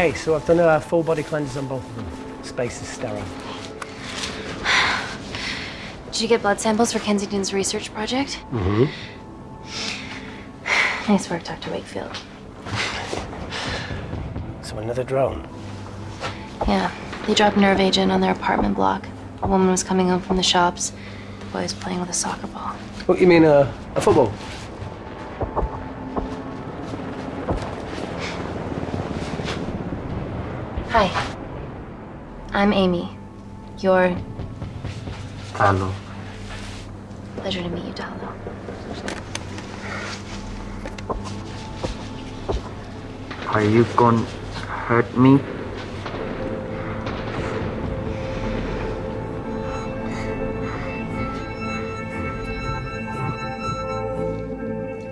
Okay, so I've done a full body cleanse on both of them. Space is sterile. Did you get blood samples for Kensington's research project? Mm-hmm. Nice work, Dr. Wakefield. So another drone. Yeah, they dropped nerve agent on their apartment block. A woman was coming home from the shops. The boy was playing with a soccer ball. What, you mean uh, a football? I'm Amy. You're... Hello. Pleasure to meet you, Talo. Are you gonna hurt me?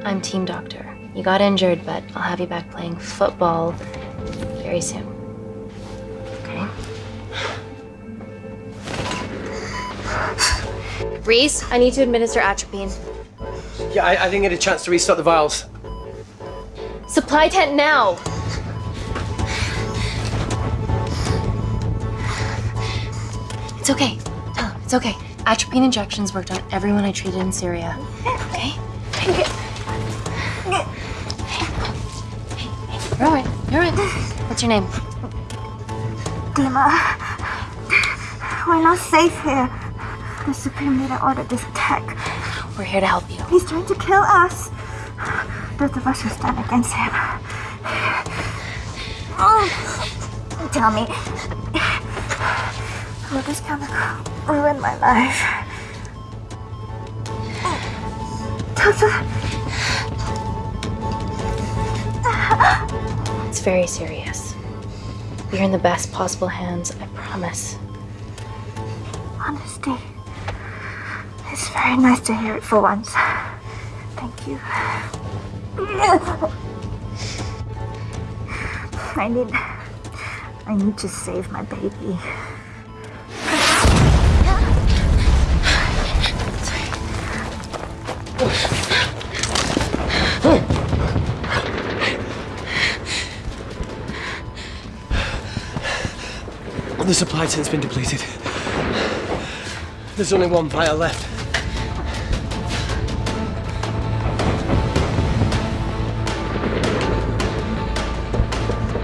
I'm team doctor. You got injured, but I'll have you back playing football very soon. Reese, I need to administer atropine. Yeah, I, I didn't get a chance to restock the vials. Supply tent now! It's okay. Tell him, it's okay. Atropine injections worked on everyone I treated in Syria. Okay? You're all right. You're all right. What's your name? Dima, we're not safe here. The Supreme Leader ordered this attack. We're here to help you. He's trying to kill us. Both of us will stand against him. Oh, tell me, will this chemical ruin my life? It's very serious. You're in the best possible hands, I promise. honesty. Very nice to hear it for once. Thank you. I need. I need to save my baby. The supply tent's been depleted. There's only one vial left.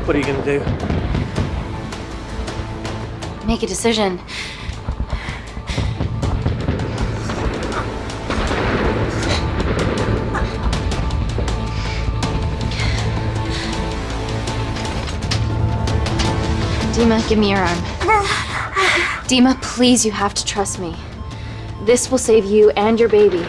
What are you gonna do? Make a decision. Dima, give me your arm. Dima, please, you have to trust me. This will save you and your baby.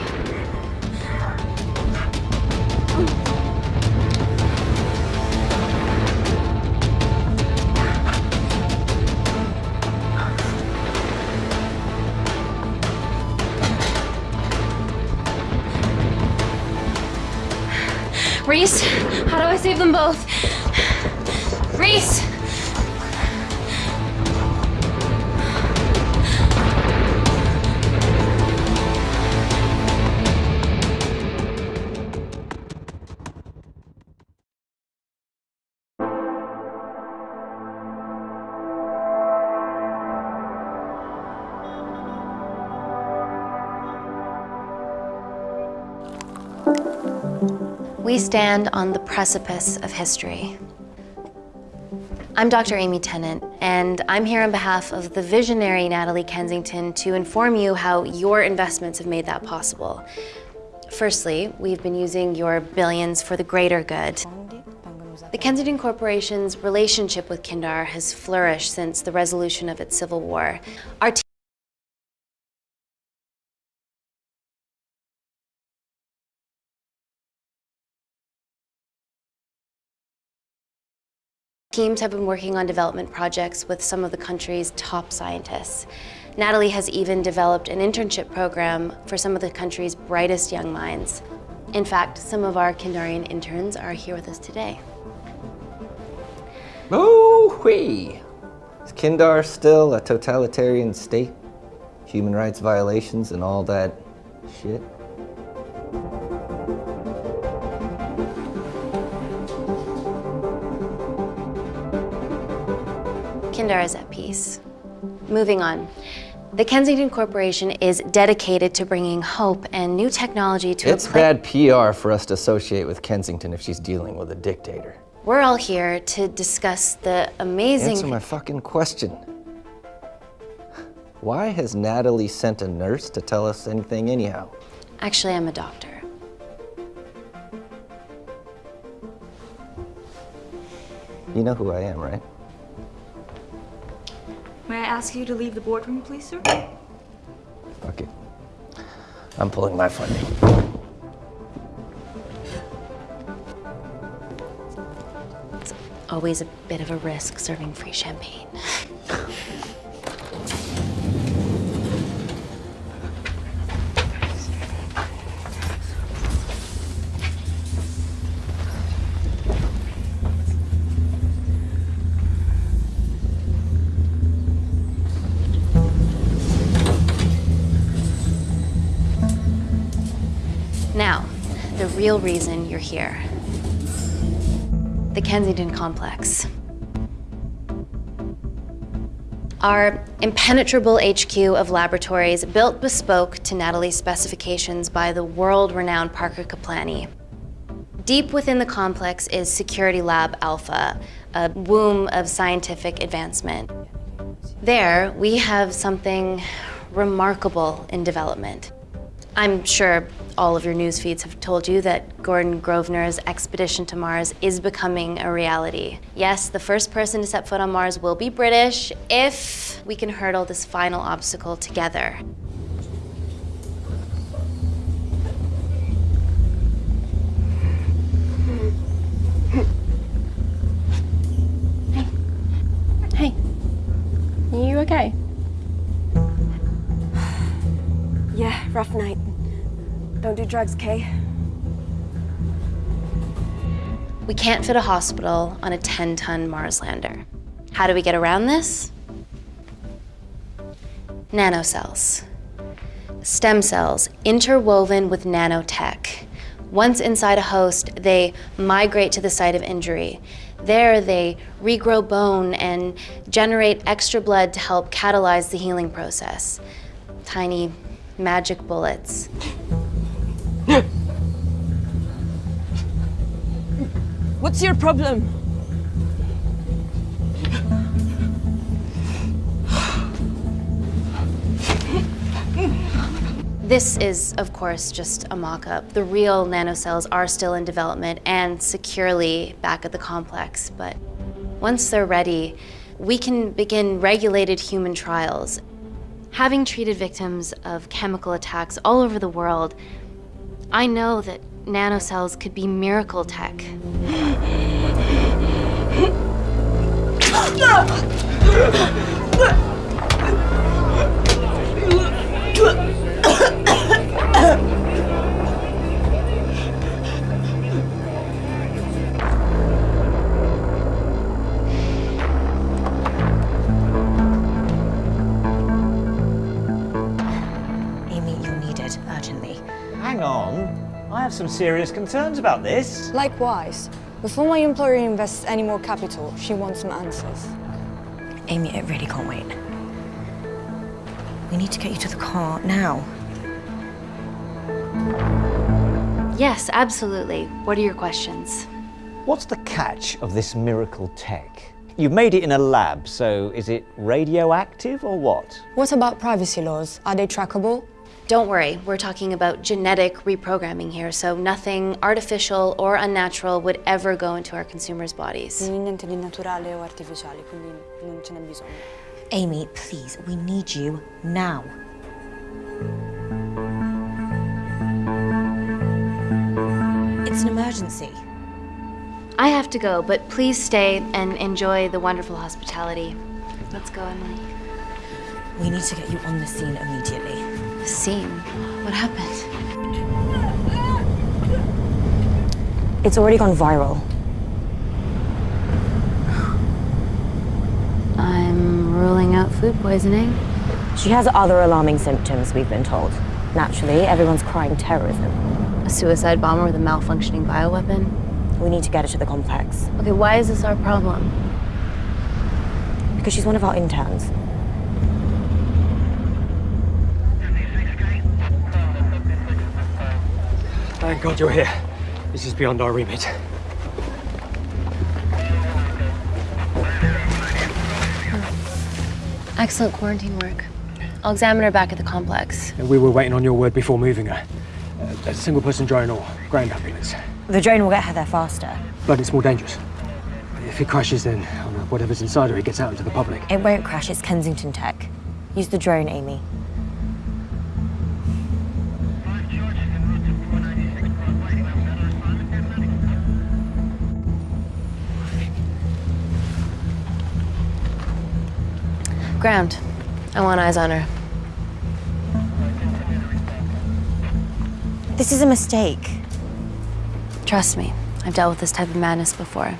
We stand on the precipice of history. I'm Dr. Amy Tennant, and I'm here on behalf of the visionary Natalie Kensington to inform you how your investments have made that possible. Firstly, we've been using your billions for the greater good. The Kensington Corporation's relationship with Kindar has flourished since the resolution of its civil war. Our Teams have been working on development projects with some of the country's top scientists. Natalie has even developed an internship program for some of the country's brightest young minds. In fact, some of our Kindarian interns are here with us today. Oh-wee! Is Kindar still a totalitarian state? Human rights violations and all that shit? Kindar is at peace. Moving on. The Kensington Corporation is dedicated to bringing hope and new technology to It's bad PR for us to associate with Kensington if she's dealing with a dictator. We're all here to discuss the amazing. Answer my fucking question. Why has Natalie sent a nurse to tell us anything anyhow? Actually, I'm a doctor. You know who I am, right? May I ask you to leave the boardroom, please, sir? Okay. I'm pulling my funding. It's always a bit of a risk serving free champagne. real reason you're here. The Kensington Complex. Our impenetrable HQ of laboratories built bespoke to Natalie's specifications by the world-renowned Parker Kaplani. Deep within the complex is Security Lab Alpha, a womb of scientific advancement. There, we have something remarkable in development. I'm sure all of your news feeds have told you that Gordon Grosvenor's expedition to Mars is becoming a reality. Yes, the first person to set foot on Mars will be British if we can hurdle this final obstacle together. Hey, are you okay? Yeah, rough night. Don't do drugs, Kay. We can't fit a hospital on a 10-ton Mars lander. How do we get around this? Nanocells. Stem cells interwoven with nanotech. Once inside a host, they migrate to the site of injury. There, they regrow bone and generate extra blood to help catalyze the healing process. Tiny magic bullets. What's your problem? This is, of course, just a mock-up. The real nanocells are still in development and securely back at the complex, but once they're ready, we can begin regulated human trials. Having treated victims of chemical attacks all over the world, I know that nanocells could be miracle tech. some serious concerns about this. Likewise, before my employer invests any more capital, she wants some answers. Amy, it really can't wait. We need to get you to the car now. Yes, absolutely. What are your questions? What's the catch of this miracle tech? You've made it in a lab, so is it radioactive or what? What about privacy laws? Are they trackable? Don't worry, we're talking about genetic reprogramming here, so nothing artificial or unnatural would ever go into our consumers' bodies. Niente di naturale o artificiale, quindi non ce n'è bisogno. Amy, please, we need you now. It's an emergency. I have to go, but please stay and enjoy the wonderful hospitality. Let's go, Emily. We need to get you on the scene immediately. The scene. What happened? It's already gone viral. I'm ruling out food poisoning. She has other alarming symptoms, we've been told. Naturally, everyone's crying terrorism. A suicide bomber with a malfunctioning bioweapon? We need to get her to the complex. Okay, why is this our problem? Because she's one of our interns. Thank God you're here. This is beyond our remit. Excellent quarantine work. I'll examine her back at the complex. And we were waiting on your word before moving her. Uh, a single person drone or ground ambulance. The drone will get her there faster. But it's more dangerous. If it crashes, then oh whatever's inside her, it gets out into the public. It won't crash, it's Kensington Tech. Use the drone, Amy. Ground. I want eyes on her. This is a mistake. Trust me, I've dealt with this type of madness before.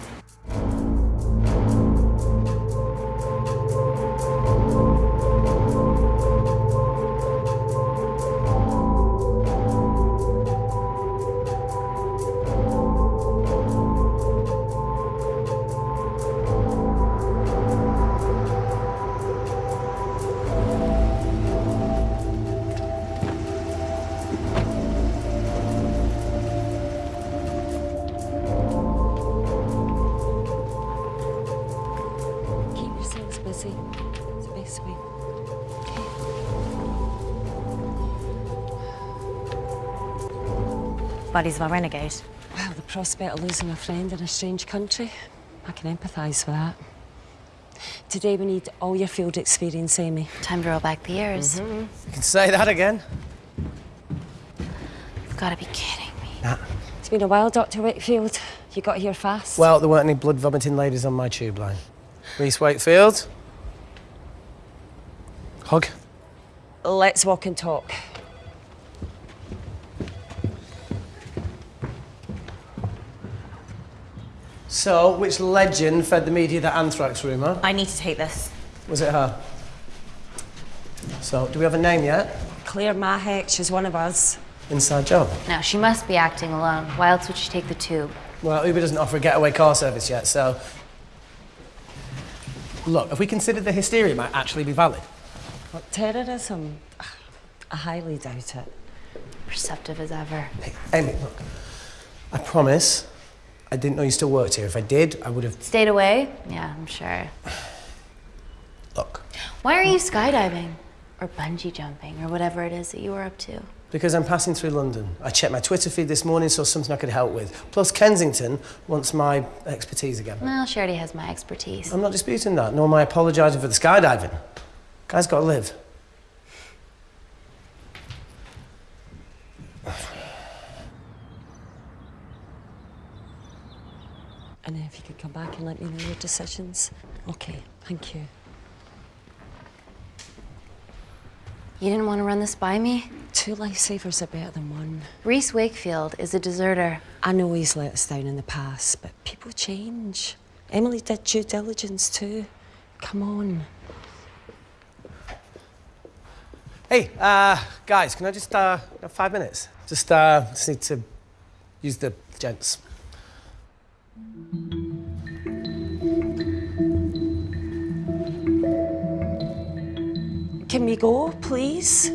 Buddies of our renegade. Well, the prospect of losing a friend in a strange country, I can empathise with that. Today we need all your field experience, Amy. Time to roll back the years. Mm-hmm. You can say that again. You've got to be kidding me. It's been a while, Dr. Wakefield. You got here fast. Well, there weren't any blood vomiting ladies on my tube line. Reese Wakefield. Hug. Let's walk and talk. So, which legend fed the media that anthrax rumour? I need to take this. Was it her? So, do we have a name yet? Claire Mahek, she's one of us. Inside job. Now, she must be acting alone. Why else would she take the tube? Well, Uber doesn't offer a getaway car service yet, so. Look, if we consider the hysteria might actually be valid. Well, terrorism, I highly doubt it. Perceptive as ever. Hey, Amy, look. I promise I didn't know you still worked here. If I did, I would have. Stayed away? Yeah, I'm sure. Look, Why are you skydiving? Or bungee jumping, or whatever it is that you were up to? because I'm passing through London. I checked my Twitter feed this morning, saw something I could help with. Plus, Kensington wants my expertise again. Well, she already has my expertise. I'm not disputing that, nor am I apologising for the skydiving. Guy's got to live. And if you could come back and let me know your decisions. Okay, thank you. You didn't want to run this by me? Two lifesavers are better than one. Reese Wakefield is a deserter. I know he's let us down in the past, but people change. Emily did due diligence too. Come on. Hey, uh, guys, can I just, uh, have five minutes? Just, uh, just need to use the gents. We go, please?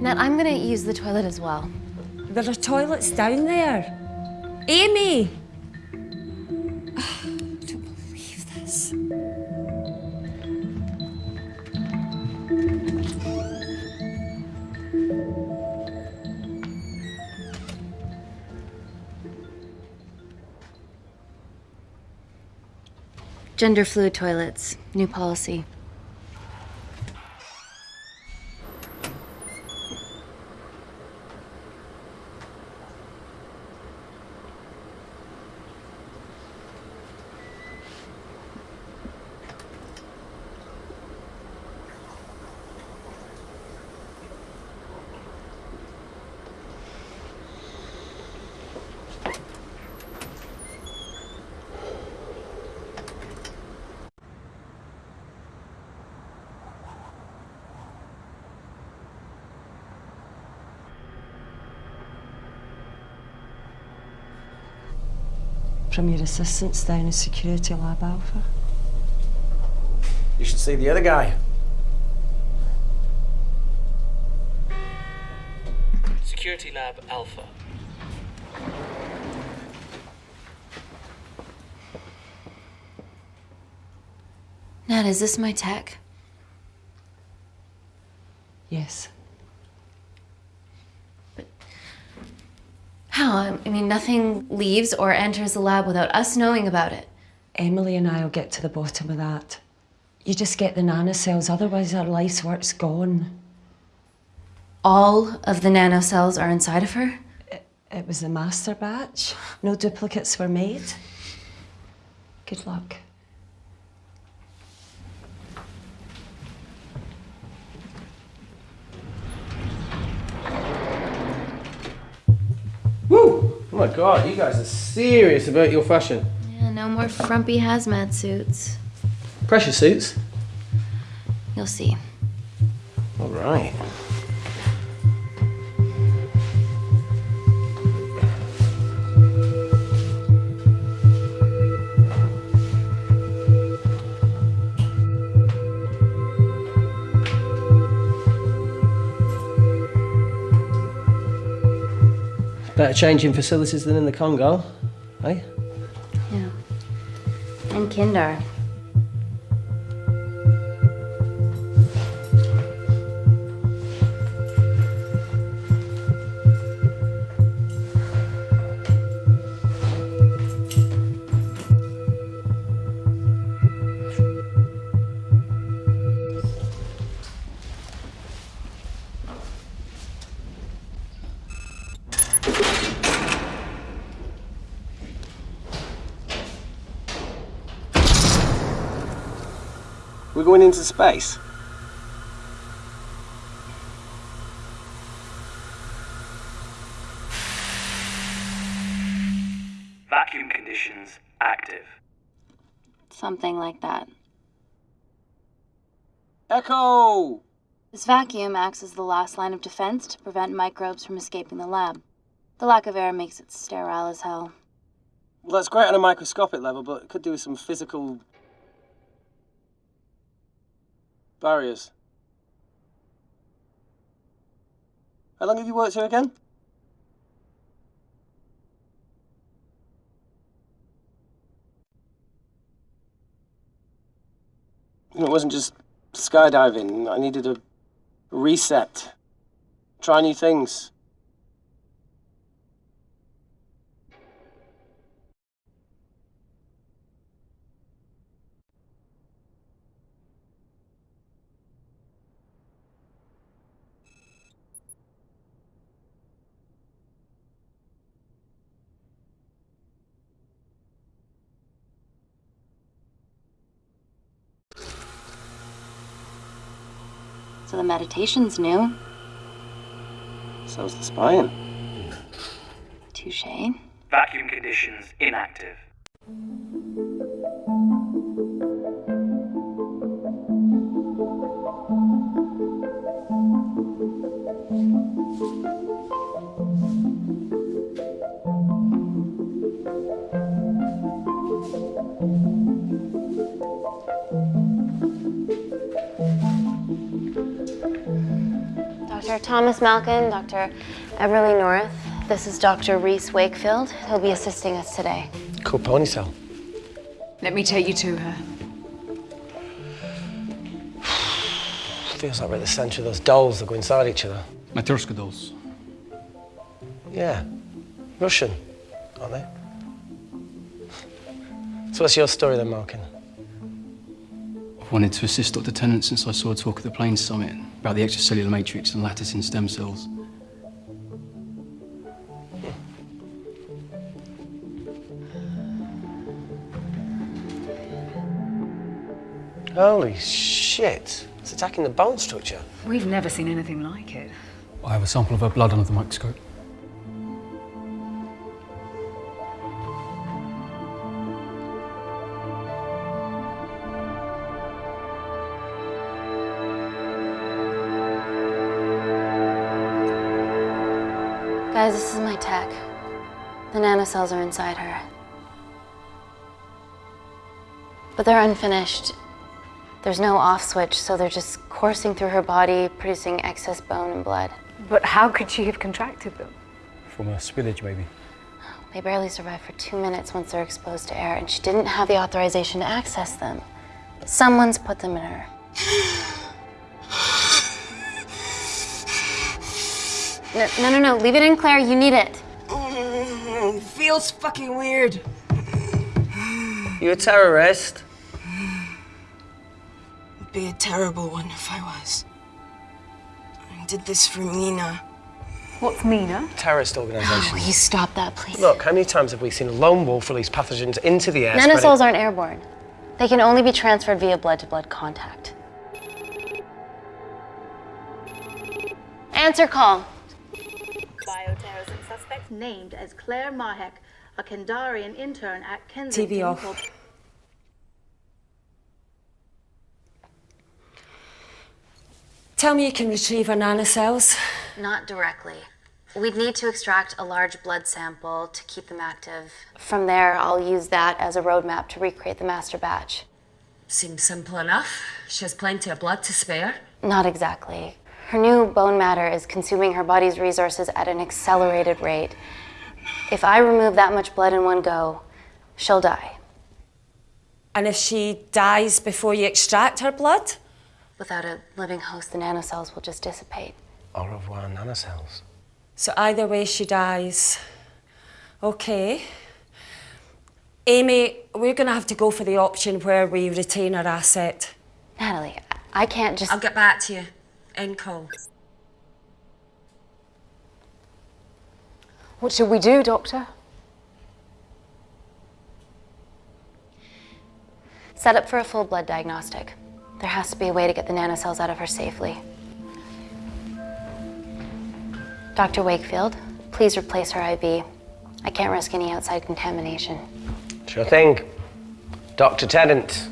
Nat, I'm gonna use the toilet as well. There are toilets down there. Amy! Gender fluid toilets, new policy. From your assistants down in Security Lab Alpha. You should see the other guy. Security Lab Alpha. Nat, is this my tech? Yes. How? I mean, nothing leaves or enters the lab without us knowing about it. Emily and I'll get to the bottom of that. You just get the nanocells, otherwise our life's work's gone. All of the nanocells are inside of her? It was the master batch. No duplicates were made. Good luck. Woo! Oh my god, you guys are serious about your fashion. Yeah, no more frumpy hazmat suits. Pressure suits? You'll see. All right. Better changing facilities than in the Congo, eh? Yeah. And Kindar. Space. Vacuum conditions active. Something like that. Echo! This vacuum acts as the last line of defense to prevent microbes from escaping the lab. The lack of air makes it sterile as hell. Well, that's great on a microscopic level, but it could do with some physical barriers. How long have you worked here again? You know, It wasn't just skydiving. I needed a reset. Try new things. Meditation's new. So's the spine. Touche. Vacuum conditions inactive. Dr. Thomas Malkin, Dr. Everly North. This is Dr. Reese Wakefield. He'll be assisting us today. Cool ponytail. Let me take you to her. Feels like we're at the centre of those dolls that go inside each other. Matryoshka dolls. Yeah. Russian, aren't they? So what's your story then, Malkin? I've wanted to assist Dr. Tennant since I saw a talk at the Plains Summit about the extracellular matrix and lattice in stem cells. Holy shit. It's attacking the bone structure. We've never seen anything like it. I have a sample of her blood under the microscope. Guys, this is my tech. The nanocells are inside her. But they're unfinished. There's no off switch, so they're just coursing through her body, producing excess bone and blood. But how could she have contracted them? From a spillage, maybe. They barely survive for two minutes once they're exposed to air, and she didn't have the authorization to access them. Someone's put them in her. No, no, no, no. Leave it in, Claire. You need it. Mm, feels fucking weird. You a terrorist? Would be a terrible one if I was. I did this for Mina. What's Mina? Terrorist organisation. Will you stop that, please? Look, how many times have we seen a lone wolf release pathogens into the air? Nanocells aren't airborne. They can only be transferred via blood-to-blood contact. Answer call. Bioterrorism suspect named as Claire Mahek, a Kindarian intern at TV Kensington. off. Tell me you can retrieve her nanocells. Not directly. We'd need to extract a large blood sample to keep them active. From there, I'll use that as a roadmap to recreate the master batch. Seems simple enough. She has plenty of blood to spare. Not exactly. Her new bone matter is consuming her body's resources at an accelerated rate. If I remove that much blood in one go, she'll die. And if she dies before you extract her blood? Without a living host, the nanocells will just dissipate. Au revoir, nanocells. So either way, she dies. Okay. Amy, we're going to have to go for the option where we retain our asset. Natalie, I can't just. I'll get back to you. End call. What should we do, Doctor? Set up for a full blood diagnostic. There has to be a way to get the nanocells out of her safely. Dr. Wakefield, please replace her IV. I can't risk any outside contamination. Sure thing. Dr. Tennant.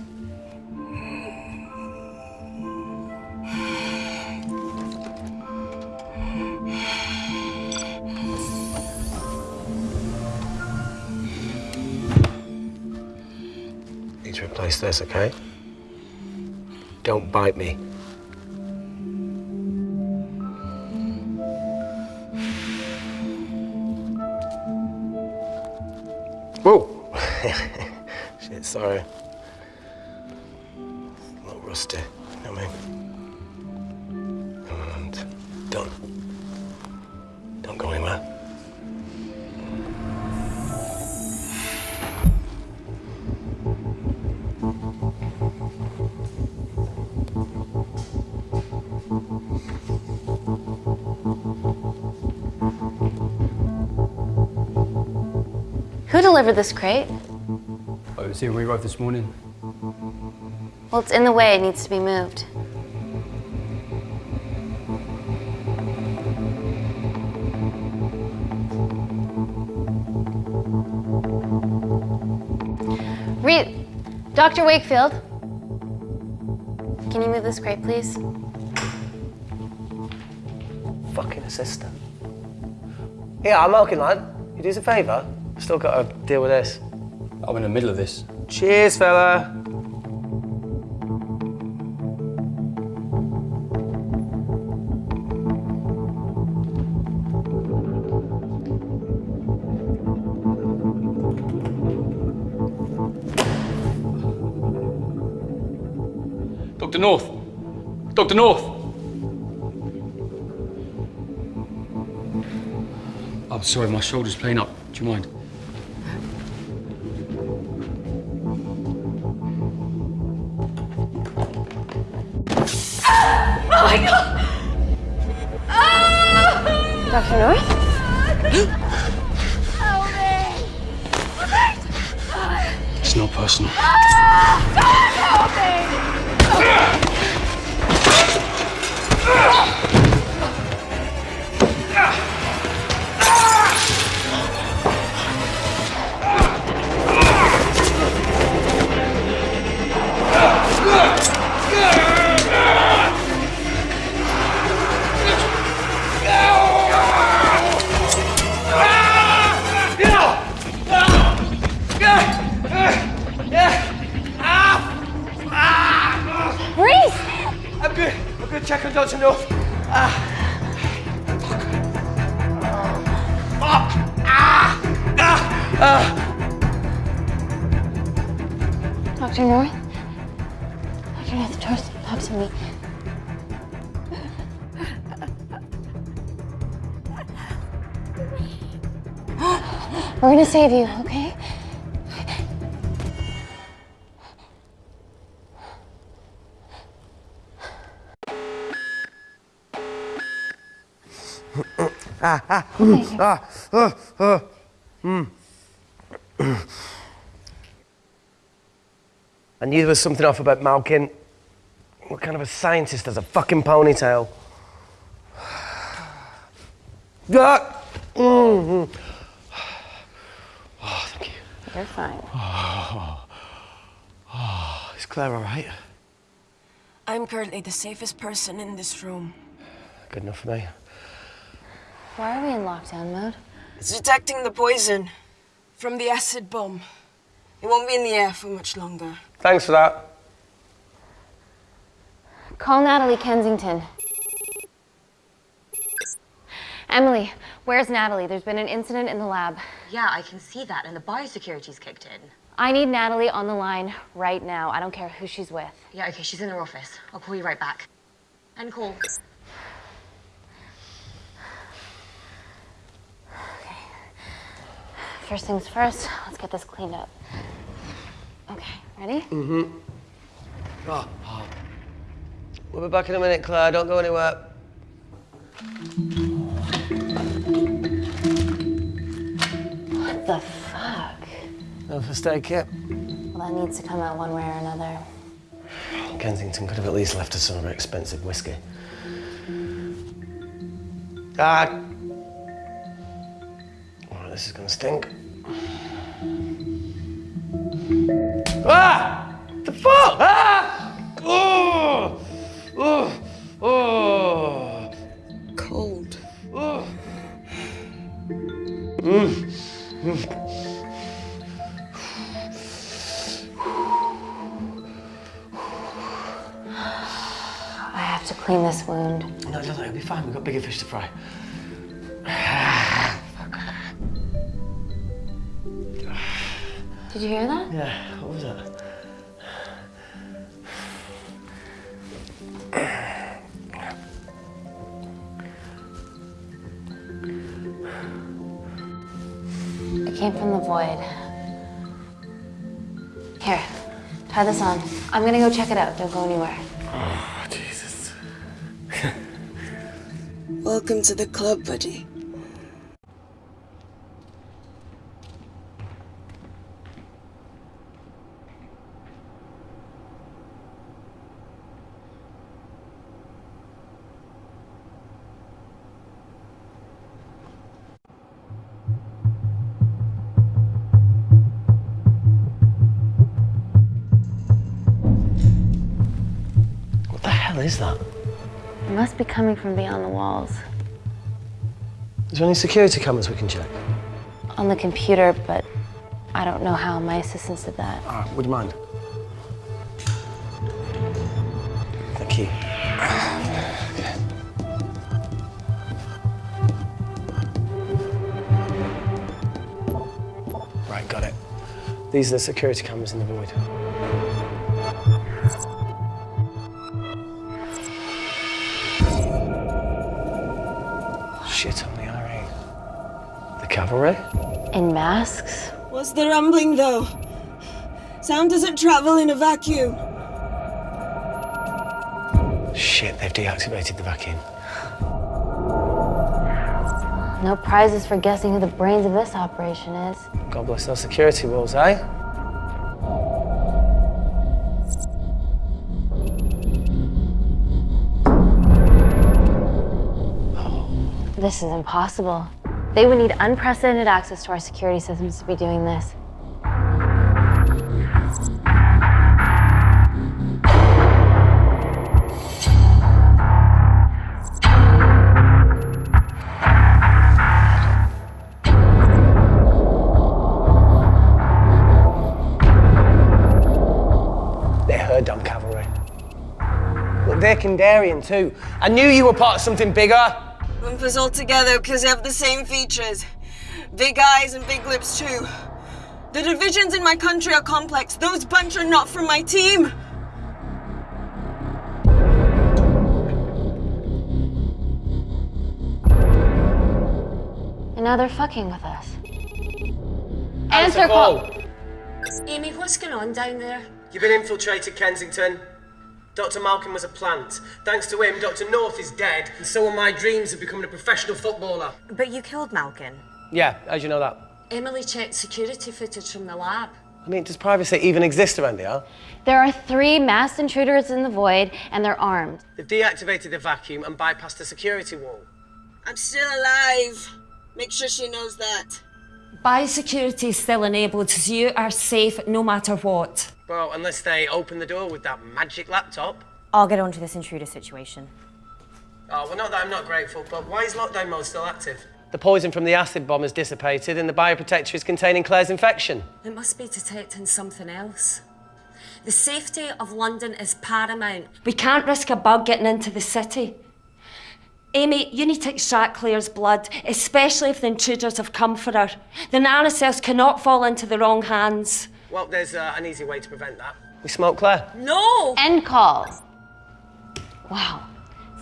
Replace this, okay? Don't bite me. Whoa! Shit, sorry. A little rusty, you know what I mean? And don't, don't go anywhere. Who delivered this crate? I was here when we arrived this morning. Well, it's in the way, it needs to be moved. Re- Dr. Wakefield, can you move this crate, please? Fucking assistant. Yeah, I'm okay, lad. You do us a favour? Still got to deal with this. I'm in the middle of this. Cheers, fella. Dr. North! Dr. North! I'm sorry, my shoulder's playing up. Do you mind? Save you, okay? Ah, ah, mm, ah, uh, uh, mm. I knew there was something off about Malkin. What kind of a scientist has a fucking ponytail? Ah! Mm, mm. Oh, thank you. You're fine. Oh, oh, is Claire all right? I'm currently the safest person in this room. Good enough for me. Why are we in lockdown mode? It's detecting the poison from the acid bomb. It won't be in the air for much longer. Thanks for that. Call Natalie Kensington. Emily, where's Natalie? There's been an incident in the lab. Yeah, I can see that, and the biosecurity's kicked in. I need Natalie on the line right now. I don't care who she's with. Yeah, okay, she's in her office. I'll call you right back. End call. Okay. First things first, let's get this cleaned up. Okay, ready? Mm-hmm. Oh, oh. We'll be back in a minute, Claire. Don't go anywhere. What the fuck? No first aid kit. Well, that needs to come out one way or another. Kensington could have at least left us some of her expensive whiskey. Ah! Oh, this is gonna stink. Ah! The fuck? Ah! Oh! Oh! Oh! Cold. Oh! Mm. I have to clean this wound. No, no, no, it'll be fine. We've got bigger fish to fry. Did you hear that? Yeah, what was that? Came from the void. Here, try this on. I'm gonna go check it out. Don't go anywhere. Oh, Jesus. Welcome to the club, buddy. Is that? It must be coming from beyond the walls. Is there any security cameras we can check? On the computer, but I don't know how. My assistants did that. Right, would you mind? Thank you. Right, got it. These are the security cameras in the void. Cavalry? In masks? What's the rumbling, though? Sound doesn't travel in a vacuum. Shit, they've deactivated the vacuum. No prizes for guessing who the brains of this operation is. God bless those security walls, eh? This is impossible. They would need unprecedented access to our security systems to be doing this. They're Kindarian too. I knew you were part of something bigger. Lump us all together because they have the same features. Big eyes and big lips too. The divisions in my country are complex. Those bunch are not from my team. And now they're fucking with us. Answer Answer call. Amy, what's going on down there? You've been infiltrated, Kensington. Dr. Malkin was a plant. Thanks to him, Dr. North is dead, and so are my dreams of becoming a professional footballer. But you killed Malkin. Yeah, how'd you know that? Emily checked security footage from the lab. I mean, does privacy even exist around here? There are three masked intruders in the void, and they're armed. They've deactivated the vacuum and bypassed the security wall. I'm still alive. Make sure she knows that. Biosecurity is still enabled, so you are safe no matter what. Well, unless they open the door with that magic laptop. I'll get onto this intruder situation. Oh, well, not that I'm not grateful, but why is lockdown mode still active? The poison from the acid bomb has dissipated and the bioprotector is containing Claire's infection. It must be detecting something else. The safety of London is paramount. We can't risk a bug getting into the city. Amy, you need to extract Claire's blood, especially if the intruders have come for her. The nanocells cannot fall into the wrong hands. Well, there's uh, an easy way to prevent that. We smoke Claire. No! End call. Wow.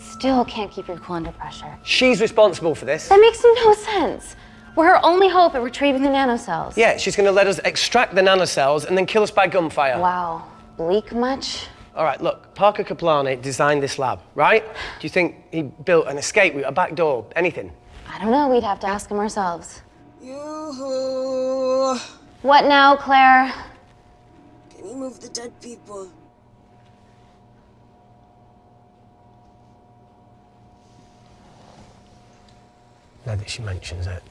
Still can't keep your cool under pressure. She's responsible for this. That makes no sense. We're her only hope at retrieving the nanocells. Yeah, she's going to let us extract the nanocells and then kill us by gunfire. Wow. Bleak much? All right, look, Parker Kaplani designed this lab, right? Do you think he built an escape route, a back door, anything? I don't know. We'd have to ask him ourselves. Yoo-hoo. What now, Claire? Can you move the dead people? Now that she mentions it.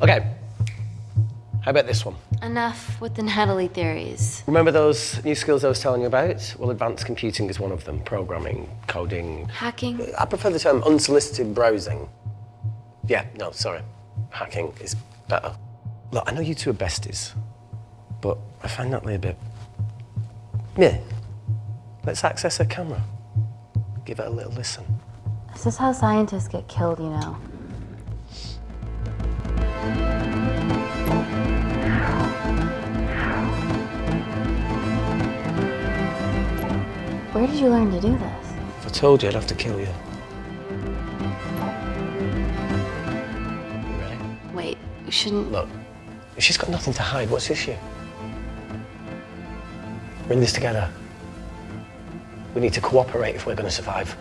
Okay. How about this one? Enough with the Natalie theories. Remember those new skills I was telling you about? Well, advanced computing is one of them. Programming, coding. Hacking? I prefer the term unsolicited browsing. Yeah, no, sorry. Hacking is better. Look, I know you two are besties, but I find Natalie a bit... Yeah. Let's access her camera. Give it a little listen. This is how scientists get killed, you know. Where did you learn to do this? If I told you, I'd have to kill you. Ready? Wait, you shouldn't. Look, if she's got nothing to hide, what's the issue? We're in this together. We need to cooperate if we're going to survive.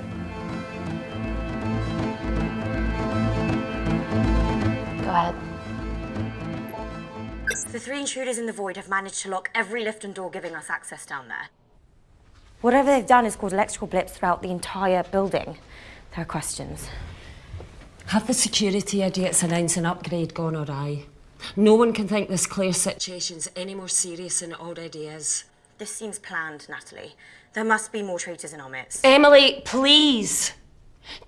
Go ahead. The three intruders in the void have managed to lock every lift and door giving us access down there. Whatever they've done has caused electrical blips throughout the entire building. There are questions. Have the security idiots announced an upgrade gone awry? No one can think this Claire situation's any more serious than it already is. This seems planned, Natalie. There must be more traitors in our midst. Emily, please.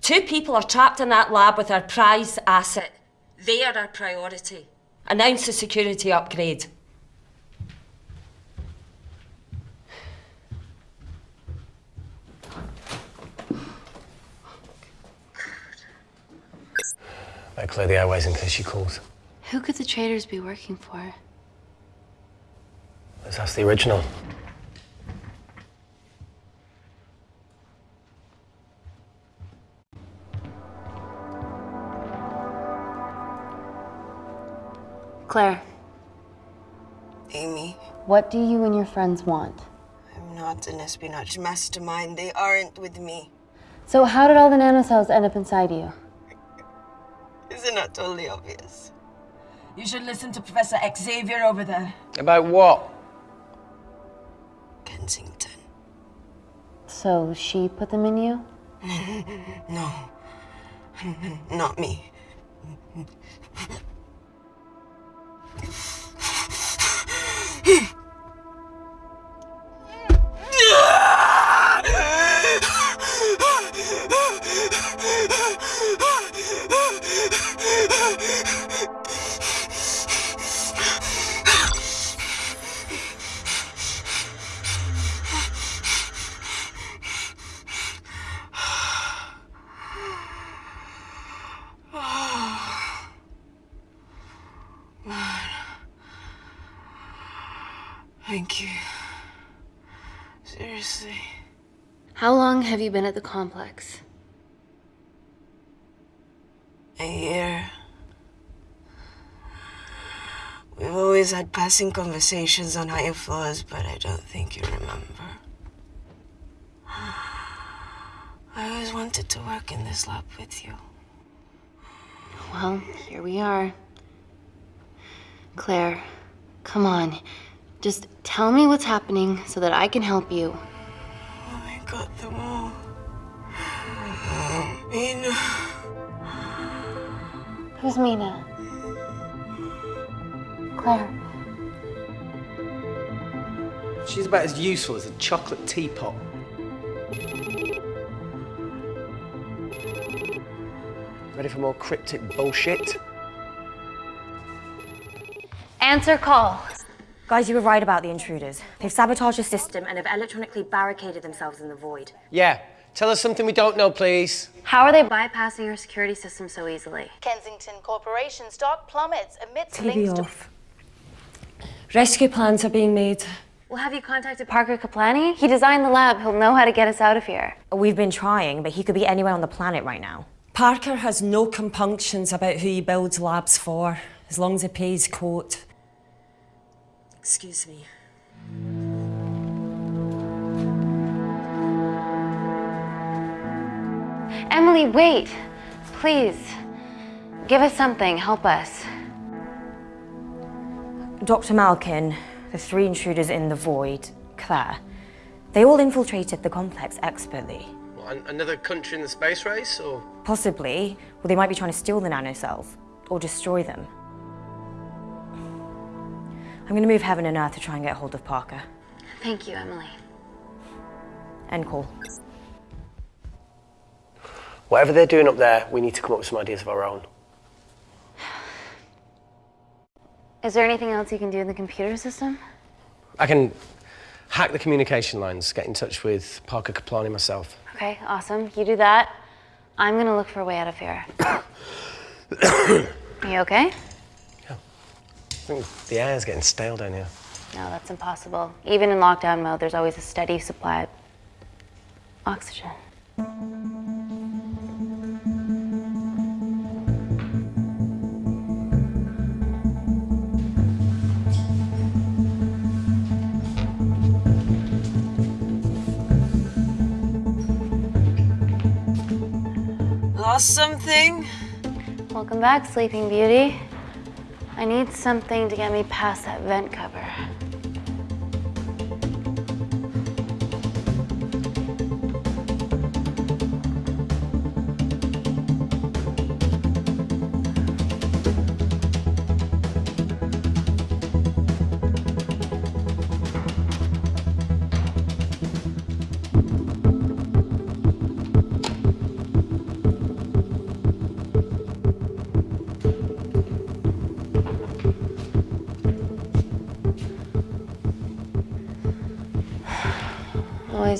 Two people are trapped in that lab with our prized asset. They are our priority. Announce the security upgrade. Better clear the airways in case she calls. Who could the traitors be working for? Let's ask the original. Claire, Amy, what do you and your friends want? I'm not an espionage mastermind. They aren't with me. So, how did all the nanocells end up inside you? Is it not that totally obvious? You should listen to Professor Xavier over there. About what? Kensington. So, she put them in you? no. Not me. Ah! Thank you. Seriously. How long have you been at the complex? A year. We've always had passing conversations on higher floors, but I don't think you remember. I always wanted to work in this lab with you. Well, here we are. Claire, come on. Just tell me what's happening so that I can help you. Oh, I got them all. Mina. Who's Mina? Claire. She's about as useful as a chocolate teapot. Ready for more cryptic bullshit? Answer call. Guys, you were right about the intruders. They've sabotaged the system and have electronically barricaded themselves in the void. Yeah. Tell us something we don't know, please. How are they bypassing your security system so easily? Kensington Corporation stock plummets amidst TV links to off. Rescue plans are being made. Well, have you contacted Parker Kaplani? He designed the lab. He'll know how to get us out of here. We've been trying, but he could be anywhere on the planet right now. Parker has no compunctions about who he builds labs for, as long as he pays quote. Excuse me. Emily, wait. Please. Give us something. Help us. Dr. Malkin, the three intruders in the void, Claire, they all infiltrated the complex expertly. What, another country in the space race, or? Possibly, well, they might be trying to steal the nanocells or destroy them. I'm going to move heaven and earth to try and get hold of Parker. Thank you, Emily. End call. Whatever they're doing up there, we need to come up with some ideas of our own. Is there anything else you can do in the computer system? I can hack the communication lines, get in touch with Parker Kaplani myself. Okay, awesome. You do that. I'm gonna look for a way out of here. you okay? I think the air's getting stale down here. No, that's impossible. Even in lockdown mode, there's always a steady supply of oxygen. Lost something? Welcome back, Sleeping Beauty. I need something to get me past that vent cover.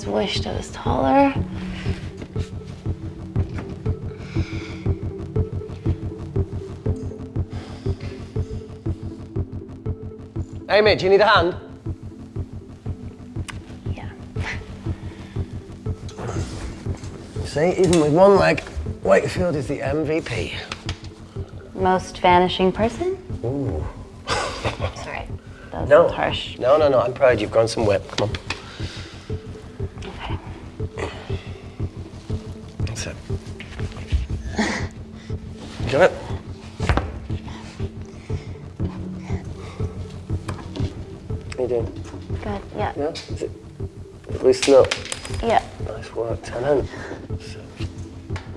Always wished I was taller. Amy, do you need a hand? Yeah. See, even with one leg, Wakefield is the MVP. Most vanishing person? Ooh. Sorry, that was No. harsh. No, no, no, I'm proud you've grown some whip. Come on. Loosen up? Yeah. Nice work, tenant.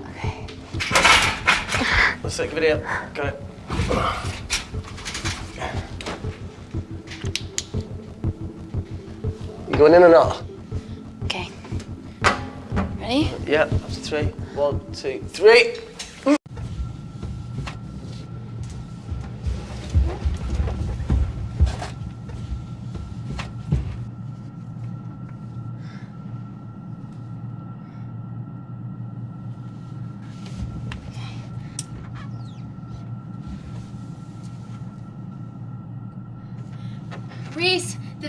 Okay. Let's take a video. Got it. You going in or not? Okay. Ready? Yeah, up to three. One, two, three.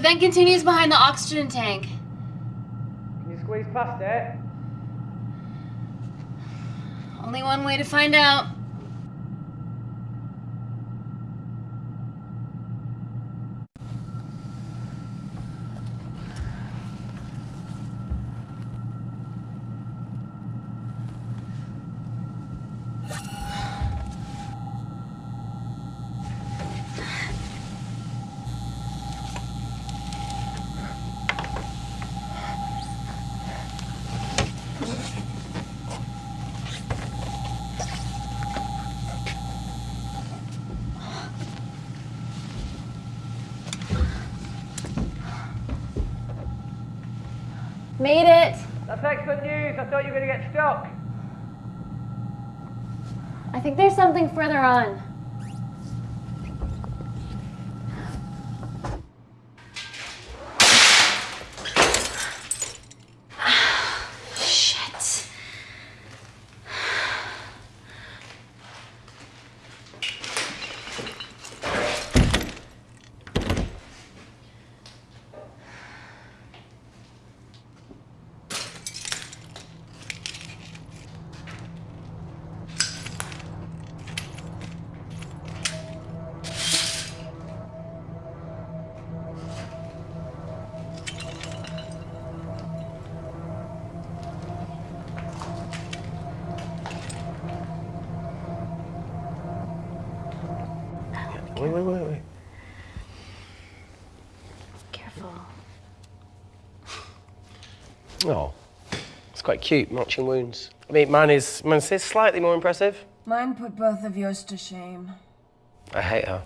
Reese, The vent continues behind the oxygen tank. Can you squeeze past it? Only one way to find out. Made it. That's excellent news. I thought you were going to get stuck. I something further on. Quite cute, matching wounds. I mean, mine is, mine is slightly more impressive. Mine put both of yours to shame. I hate her.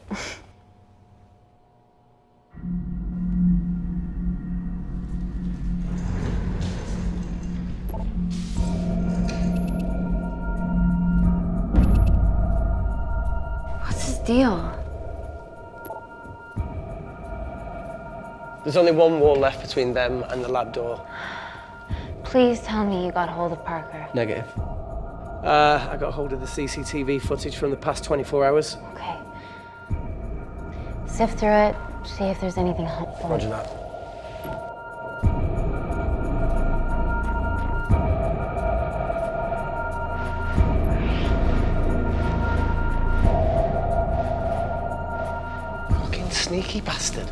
What's his deal? There's only one wall left between them and the lab door. Please tell me you got hold of Parker. Negative. Uh, I got hold of the CCTV footage from the past 24 hours. Okay. Sift through it, see if there's anything helpful. Roger that. Fucking sneaky bastard.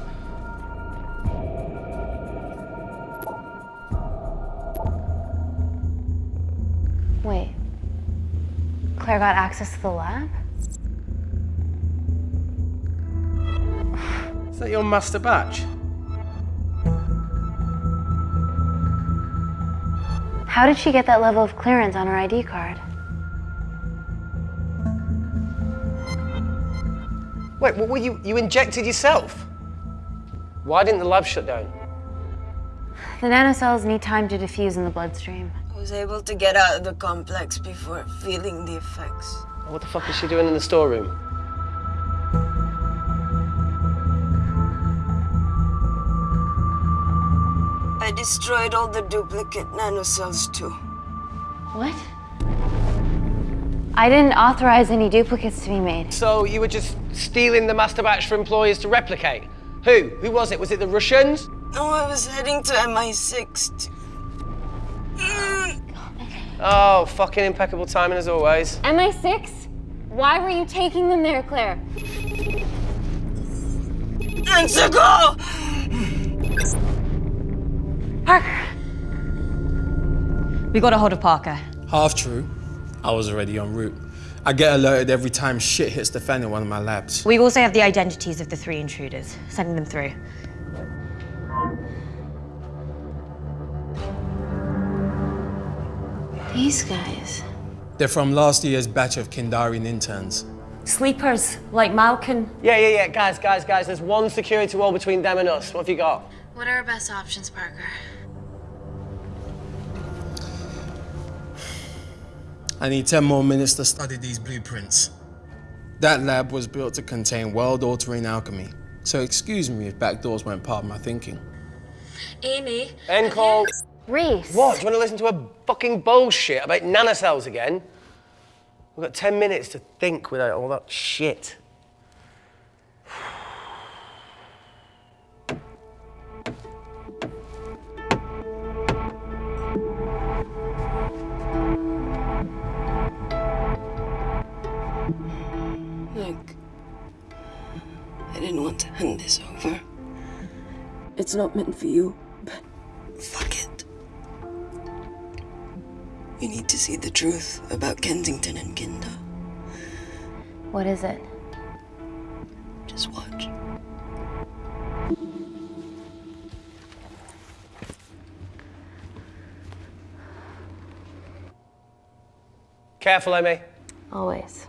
Claire got access to the lab? Is that your master batch? How did she get that level of clearance on her ID card? Wait, what were you? You injected yourself? Why didn't the lab shut down? The nanocells need time to diffuse in the bloodstream. I was able to get out of the complex before feeling the effects. What the fuck is she doing in the storeroom? I destroyed all the duplicate nanocells too. What? I didn't authorize any duplicates to be made. So you were just stealing the master batch for employers to replicate? Who? Who was it? Was it the Russians? No, I was heading to MI6. to- Oh, fucking impeccable timing as always. MI6? Why were you taking them there, Claire? Answer go! Parker! We got a hold of Parker. Half true. I was already en route. I get alerted every time shit hits the fan in one of my labs. We also have the identities of the three intruders. Sending them through. These guys. They're from last year's batch of Kindarian interns. Sleepers, like Malkin. Yeah, yeah, yeah. Guys, guys, guys, there's one security wall between them and us. What have you got? What are our best options, Parker? I need 10 more minutes to study these blueprints. That lab was built to contain world-altering alchemy. So excuse me if backdoors weren't part of my thinking. Amy. End call. Reese. What? Do you want to listen to a fucking bullshit about nanocells again? We've got 10 minutes to think without all that shit. Look, I didn't want to hand this over. It's not meant for you, but fuck it. You need to see the truth about Kensington and Kindar. What is it? Just watch. Careful, Amy. Always.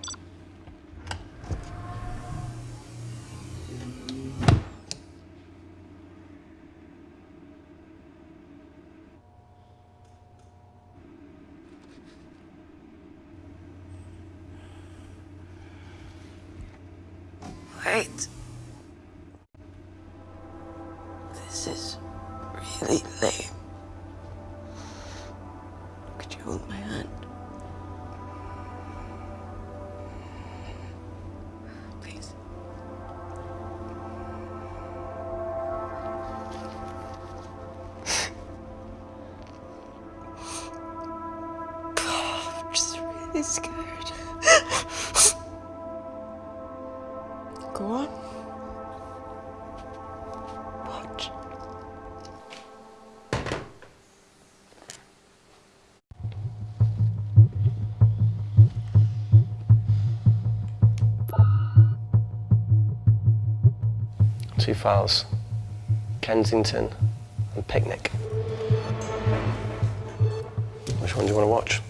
Files Kensington and Picnic. Which one do you want to watch?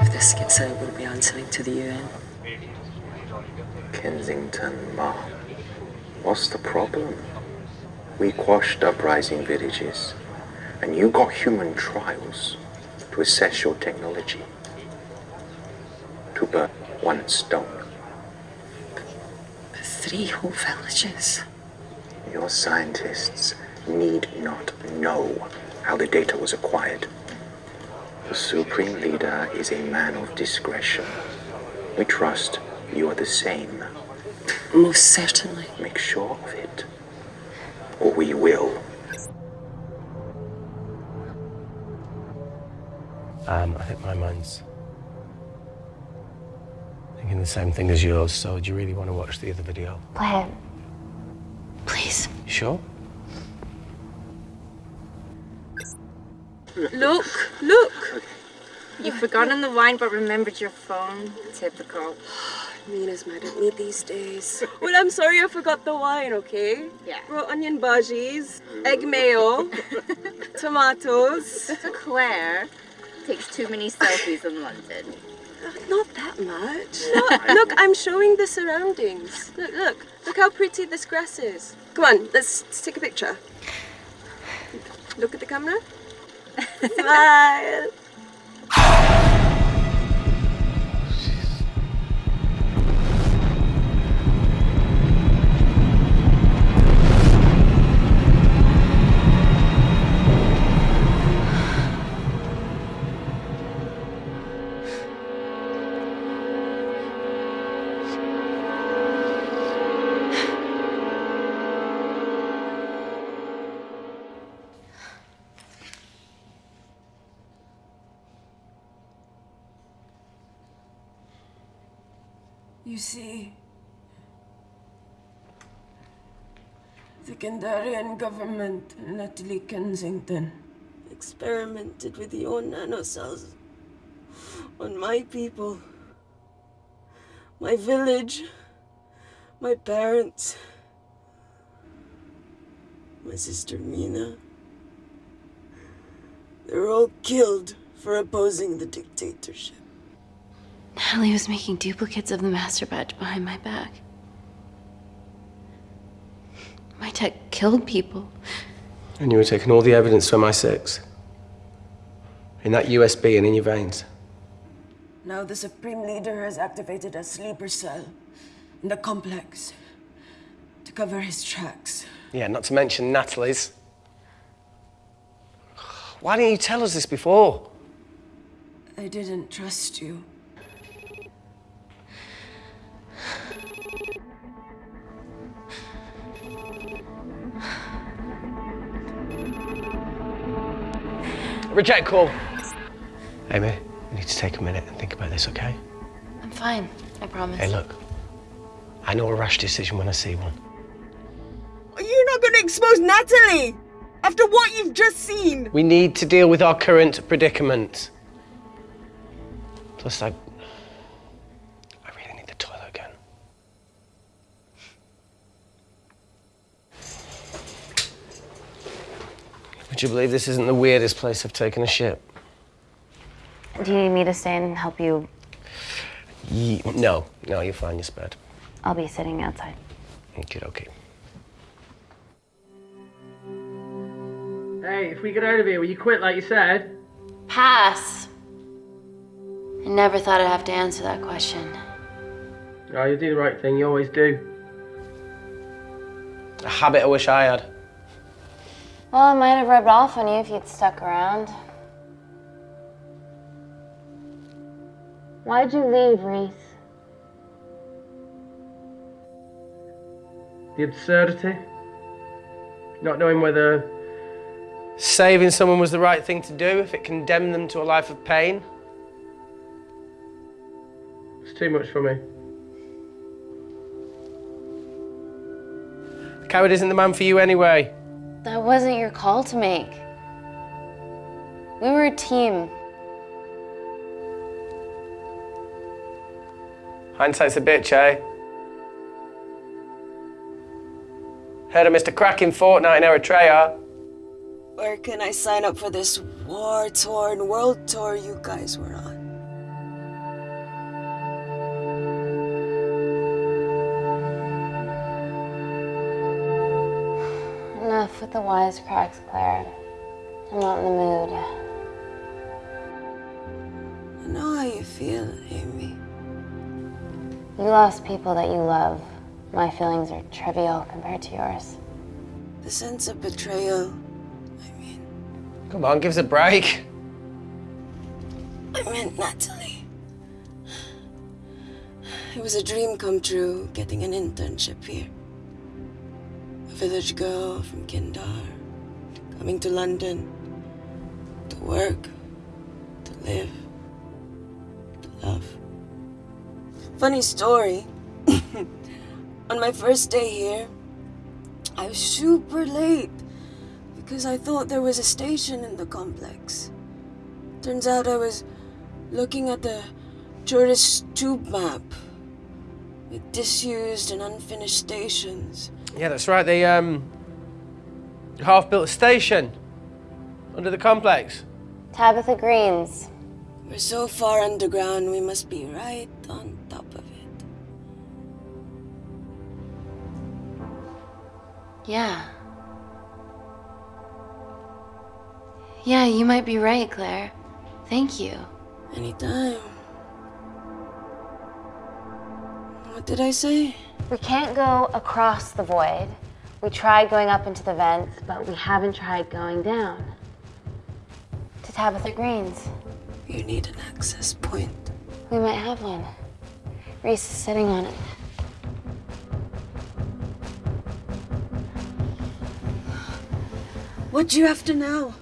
If this gets out, we'll be answering to the UN. Kensington, Ma. What's the problem? We quashed uprising villages, and you got human trials to assess your technology. To burn one stone. Three whole villages. Your scientists need not know how the data was acquired. The Supreme Leader is a man of discretion. We trust you are the same. Most certainly. Make sure of it. Or we will. Um, I think my mind's thinking the same thing as yours, so do you really want to watch the other video? Play it. Please. You sure? Look, look. You've forgotten the wine but remembered your phone. Typical. Mina's mad at me these days. Well, I'm sorry I forgot the wine, okay? Yeah. Raw onion bhajis, egg mayo, tomatoes. Claire takes too many selfies in London. Not that much. Look, look, I'm showing the surroundings. Look, look, look how pretty this grass is. Come on, let's, let's take a picture. Look at the camera. Smile. See, the Kindarian government Natalie Kensington experimented with your nanocells on my people, my village, my parents, my sister Mina. They were all killed for opposing the dictatorship. Natalie was making duplicates of the master batch behind my back. My tech killed people. And you were taking all the evidence from MI6? In that USB and in your veins? Now the Supreme Leader has activated a sleeper cell in the complex to cover his tracks. Yeah, not to mention Natalie's. Why didn't you tell us this before? I didn't trust you. Reject call. Amy, you need to take a minute and think about this, okay? I'm fine, I promise. Hey, look. I know a rash decision when I see one. You're not going to expose Natalie after what you've just seen. We need to deal with our current predicament. Plus, I. I really need the toilet again. Would you believe this isn't the weirdest place I've taken a shit? Do you need me to stay and help you? Ye- no, no, you're fine, you're spared. I'll be sitting outside. Okay, okay. Hey, if we get out of here, will you quit like you said? Pass. I never thought I'd have to answer that question. Oh, you do the right thing, you always do. A habit I wish I had. Well, it might have rubbed off on you if you'd stuck around. Why'd you leave, Reese? The absurdity. Not knowing whether Saving someone was the right thing to do if it condemned them to a life of pain. it's too much for me. Coward isn't the man for you anyway. That wasn't your call to make. We were a team. Hindsight's a bitch, eh? Heard of Mr. Cracking Fortnite in Eritrea? Where can I sign up for this war torn world tour you guys were on? The wisecracks, Claire. I'm not in the mood. I know how you feel, Amy. You lost people that you love. My feelings are trivial compared to yours. The sense of betrayal. I mean... Come on, give us a break. I meant Natalie. It was a dream come true getting an internship here. Village girl from Kindar, coming to London to work, to live, to love. Funny story. On my first day here, I was super late because I thought there was a station in the complex. Turns out I was looking at the tourist tube map with disused and unfinished stations. Yeah, that's right. They um half built a station under the complex. Tabitha Greens. We're so far underground, we must be right on top of it. Yeah. Yeah, you might be right, Claire. Thank you. Anytime. What did I say? We can't go across the void. We tried going up into the vents, but we haven't tried going down. To Tabitha Greens. You need an access point. We might have one. Reese is sitting on it. What do you have to know?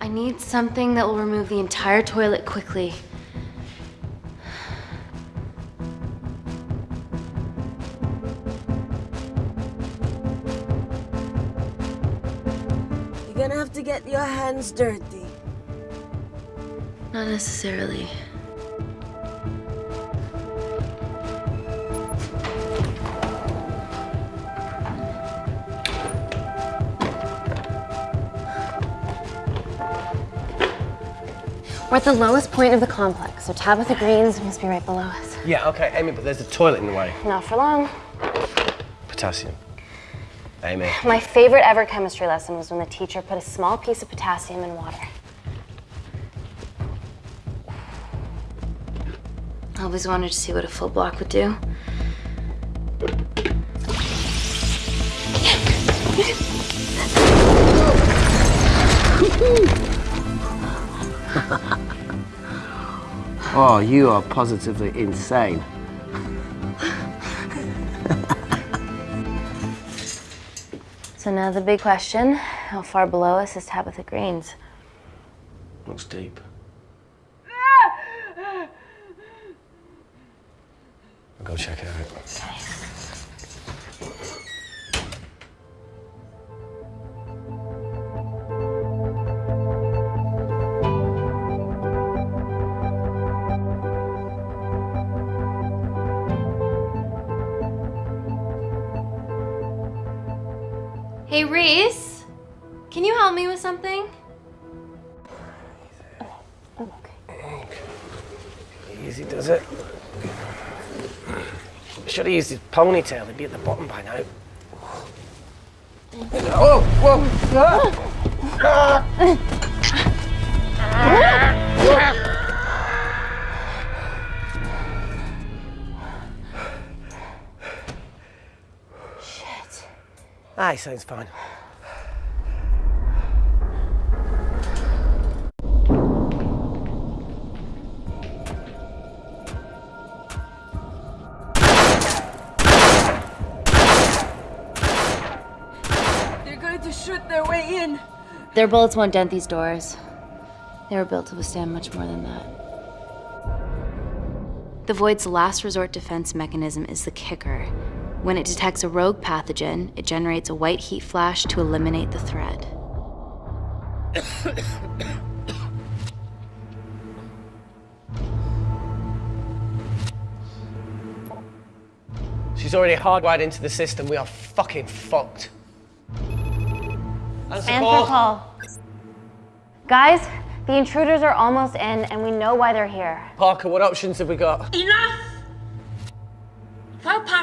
I need something that will remove the entire toilet quickly. Gonna have to get your hands dirty. Not necessarily. We're at the lowest point of the complex, so Tabitha Greens must be right below us. Yeah, okay, Amy, but there's a toilet in the way. Not for long. Potassium. Amy. My favorite ever chemistry lesson was when the teacher put a small piece of potassium in water. I always wanted to see what a full block would do. Oh, you are positively insane. So now the big question, how far below us is Tabitha Greens? Looks deep. Ah! I'll go check it out. Hey, Reese, can you help me with something? Oh, Easy does it. Should have used his ponytail. He'd be at the bottom by now. Oh, whoa! Ah. Shit. Ah, he sounds fine. They're going to shoot their way in. Their bullets won't dent these doors. They were built to withstand much more than that. The Void's last resort defense mechanism is the kicker. When it detects a rogue pathogen, it generates a white heat flash to eliminate the threat. She's already hardwired into the system. We are fucking fucked. Answer Answer call. call. Guys, the intruders are almost in, and we know why they're here. Parker, what options have we got? Enough!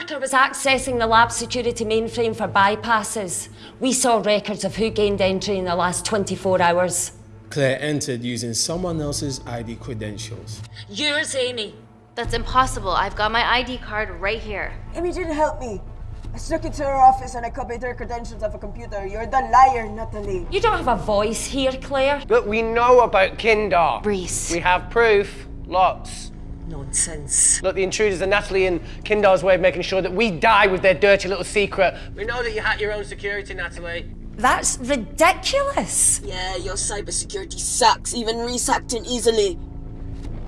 While Parker was accessing the lab security mainframe for bypasses, we saw records of who gained entry in the last 24 hours. Claire entered using someone else's ID credentials. Yours, Amy. That's impossible. I've got my ID card right here. Amy didn't help me. I snuck into her office and I copied her credentials off a computer. You're the liar, Natalie. You don't have a voice here, Claire. But we know about Kindar. Reese. We have proof. Lots. Nonsense. Look, the intruders are Natalie and Kindar's way of making sure that we die with their dirty little secret. We know that you hack your own security, Natalie. That's ridiculous. Yeah, your cybersecurity sucks. Even Reese hacked in easily.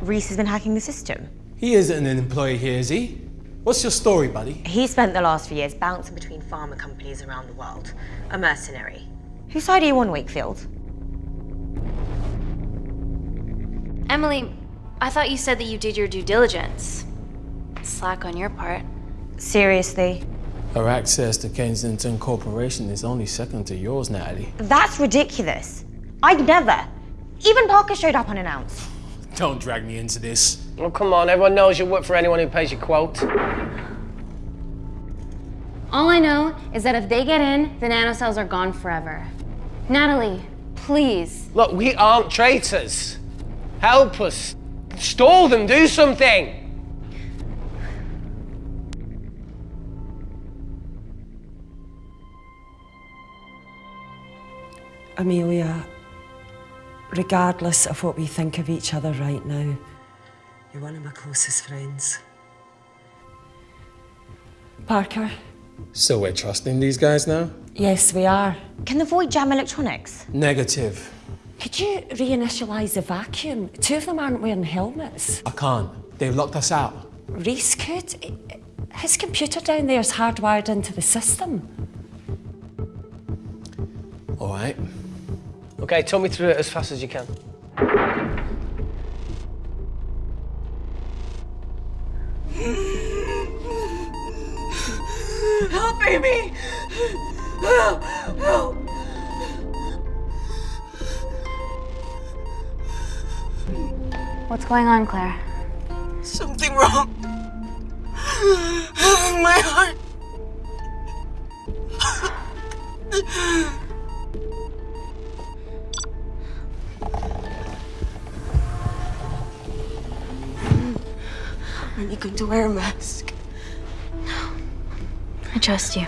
Reese has been hacking the system. He isn't an employee here, is he? What's your story, buddy? He spent the last few years bouncing Bouncing between pharma companies around the world. A mercenary. Whose side are you on, Wakefield? Emily, I thought you said that you did your due diligence. Slack on your part. Seriously? Her access to Kensington Corporation is only second to yours, Natalie. That's ridiculous. I'd never. Even Parker showed up unannounced. Don't drag me into this. Oh, come on. Everyone knows you work for anyone who pays your quote. All I know is that if they get in, the nanocells are gone forever. Natalie, please. Look, we aren't traitors. Help us. Stall them. Do something. Amelia, regardless of what we think of each other right now, you're one of my closest friends. Parker? So we're trusting these guys now? Yes, we are. Can the void jam electronics? Negative. Could you reinitialize the vacuum? Two of them aren't wearing helmets. I can't. They've locked us out. Reese could. His computer down there is hardwired into the system. All right. Okay, talk me through it as fast as you can. Help, Amy! Help! Help! What's going on, Claire? Something wrong. My heart. Are you going to wear a mask? No. I trust you.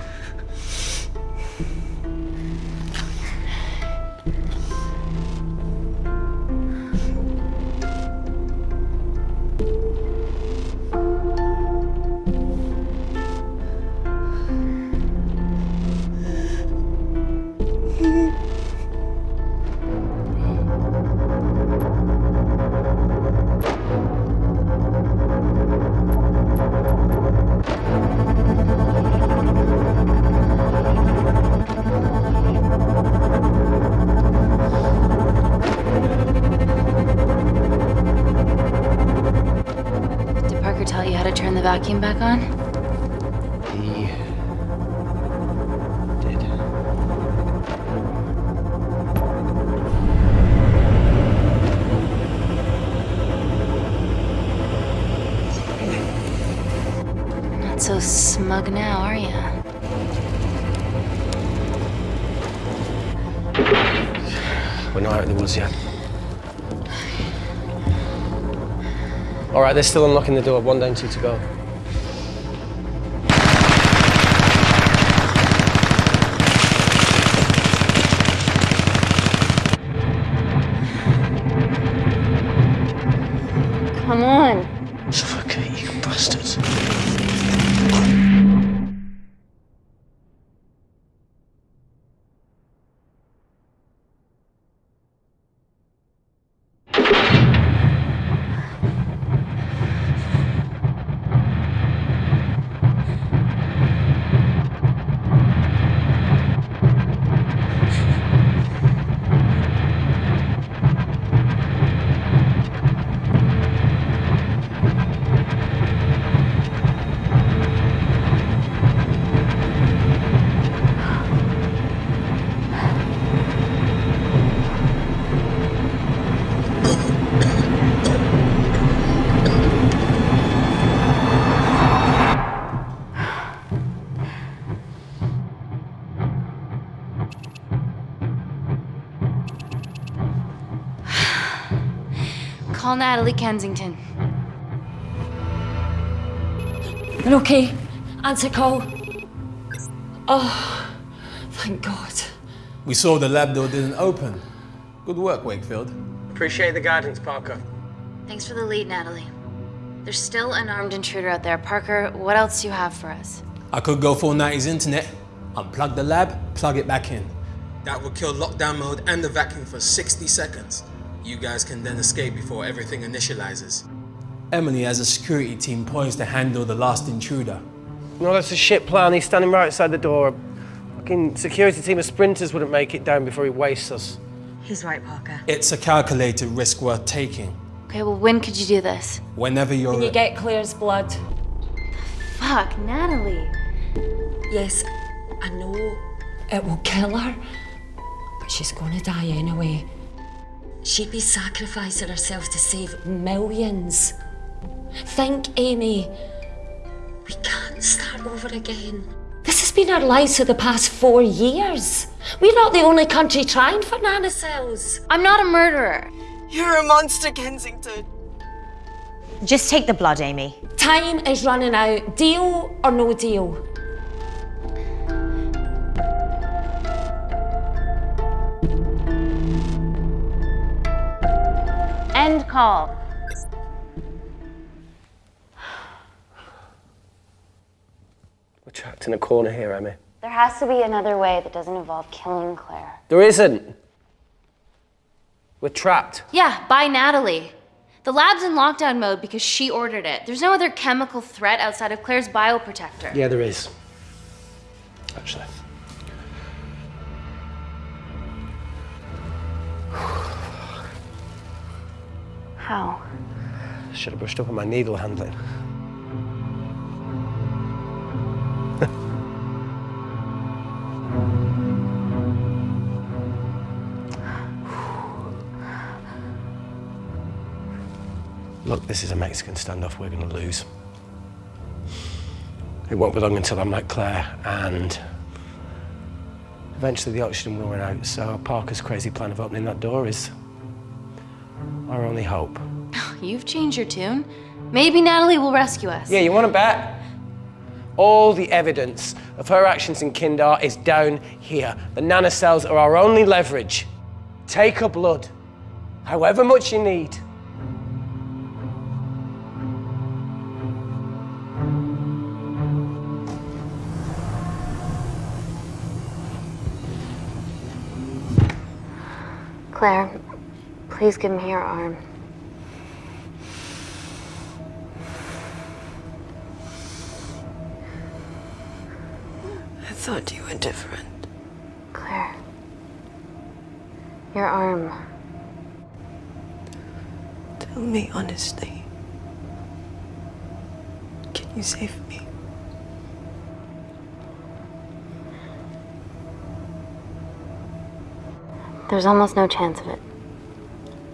Right, they're still unlocking the door. One down, two to go. Call Natalie Kensington. You're okay. Answer call. Oh, thank God. We saw the lab door didn't open. Good work, Wakefield. Appreciate the guidance, Parker. Thanks for the lead, Natalie. There's still an armed intruder out there. Parker, what else do you have for us? I could go full 90s internet, unplug the lab, plug it back in. That would kill lockdown mode and the vacuum for 60 seconds. You guys can then escape before everything initializes. Emily has a security team poised to handle the last intruder. No, that's a shit plan. He's standing right outside the door. Fucking security team of sprinters wouldn't make it down before he wastes us. He's right, Parker. It's a calculated risk worth taking. Okay, well, when could you do this? Whenever you're When you get Claire's blood. Fuck, Natalie. Yes, I know it will kill her, but she's gonna die anyway. She'd be sacrificing herself to save millions. Think, Amy. We can't start over again. This has been our lives for the past four years. We're not the only country trying for nanocells. I'm not a murderer. You're a monster, Kensington. Just take the blood, Amy. Time is running out. Deal or no deal? End call. We're trapped in a corner here, Emmy. There has to be another way that doesn't involve killing Claire. There isn't. We're trapped. Yeah, by Natalie. The lab's in lockdown mode because she ordered it. There's no other chemical threat outside of Claire's bioprotector. Yeah, there is. Actually. How? Should have brushed up on my needle handling. Look, this is a Mexican standoff we're going to lose. It won't be long until I'm like Claire, and eventually the oxygen will run out, so Parker's crazy plan of opening that door is our only hope. You've changed your tune. Maybe Natalie will rescue us. Yeah, you want to bet? All the evidence of her actions in Kindar is down here. The nanocells are our only leverage. Take her blood, however much you need. Claire, please give me your arm. I thought you were different. Claire. Your arm. Tell me honestly. Can You save me. There's almost no chance of it.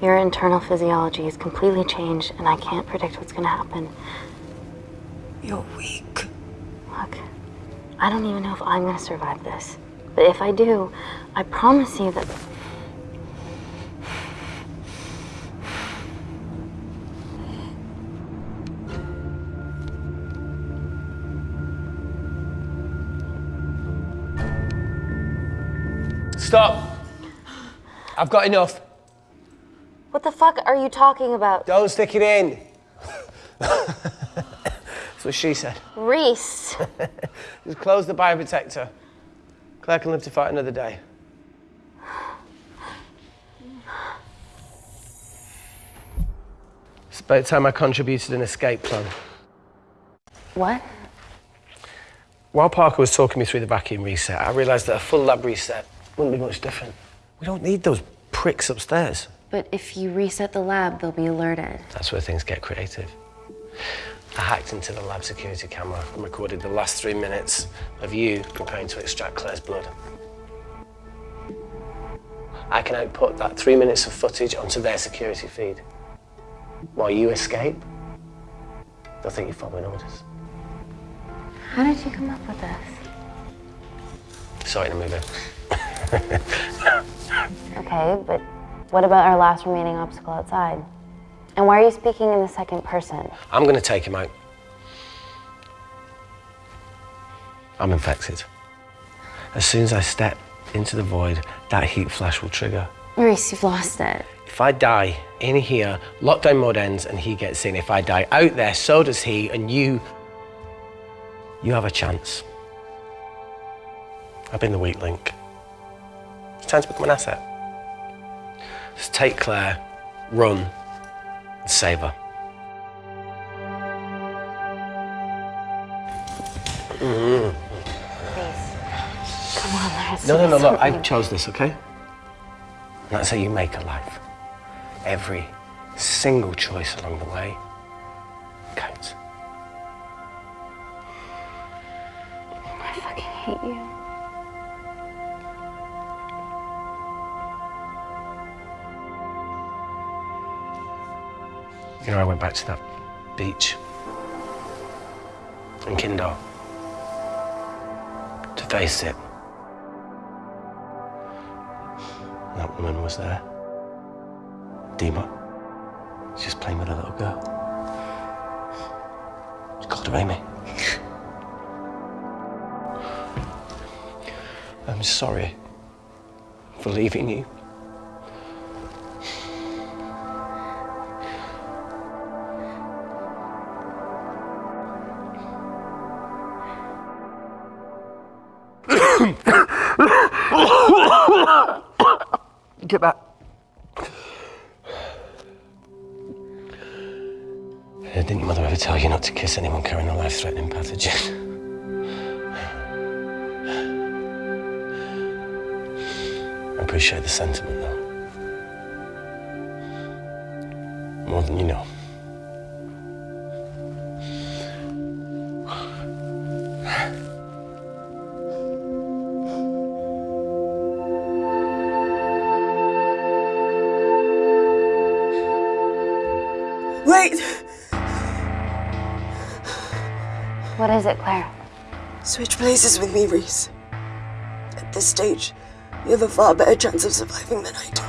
Your internal physiology is completely changed, and I can't predict what's gonna happen. You're weak. Look, I don't even know if I'm gonna survive this. But if I do, I promise you that. Stop! I've got enough. What the fuck are you talking about? Don't stick it in. That's what she said. Reese. Just close the bioprotector. Claire can live to fight another day. It's about time I contributed an escape plan. What? While Parker was talking me through the vacuum reset, I realised that a full lab reset wouldn't be much different. We don't need those pricks upstairs. But if you reset the lab, they'll be alerted. That's where things get creative. I hacked into the lab security camera and recorded the last three minutes of you preparing to extract Claire's blood. I can output that three minutes of footage onto their security feed. While you escape, they'll think you're following orders. How did you come up with this? Saw it in a movie. Okay, but what about our last remaining obstacle outside? And why are you speaking in the second person? I'm going to take him out. I'm infected. As soon as I step into the void, that heat flash will trigger. Maurice, you've lost it. If I die in here, lockdown mode ends and he gets in. If I die out there, so does he, and you. You have a chance. I've been the weak link. It's time to become an asset. Just take Claire, run, and save her. Mm. Come on, let's No, no, no, look. I chose this, okay? And that's how you make a life. Every single choice along the way counts. I fucking hate you. You know, I went back to that beach in Kindar to face it. That woman was there. Dima. She's playing with a little girl. She called her Amy. I'm sorry for leaving you. I appreciate the sentiment, though. More than you know. Wait! What is it, Claire? Switch places with me, Reese. At this stage, you have a far better chance of surviving than I do.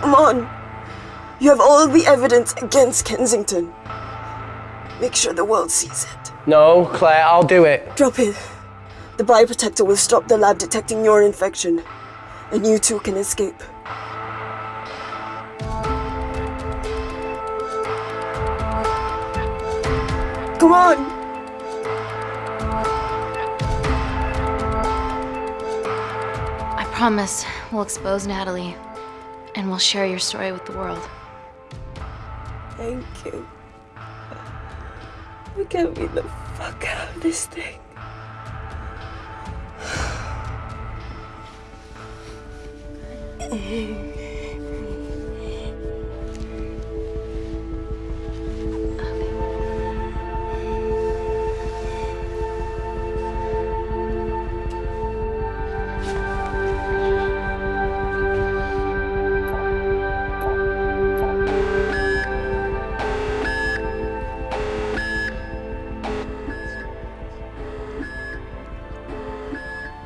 Come on! You have all the evidence against Kensington. Make sure the world sees it. No, Claire, I'll do it. Drop it. The bioprotector will stop the lab detecting your infection, and you two can escape. Come on! Promise we'll expose Natalie and we'll share your story with the world. Thank you. We get beat the fuck out of this thing.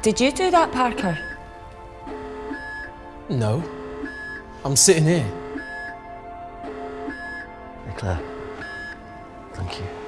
Did you do that, Parker? No. I'm sitting here. Claire. Thank you.